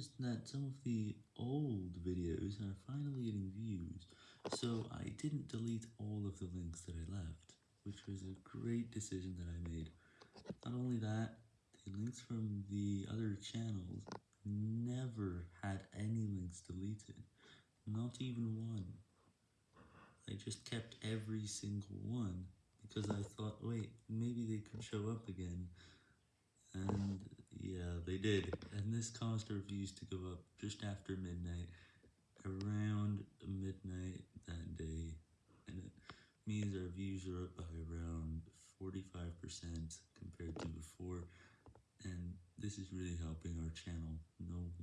noticed that some of the old videos are finally getting views, so I didn't delete all of the links that I left, which was a great decision that I made. Not only that, the links from the other channels never had any links deleted, not even one. I just kept every single one, because I thought, wait, maybe they could show up again, they did, and this caused our views to go up just after midnight, around midnight that day, and it means our views are up by around 45% compared to before, and this is really helping our channel, no.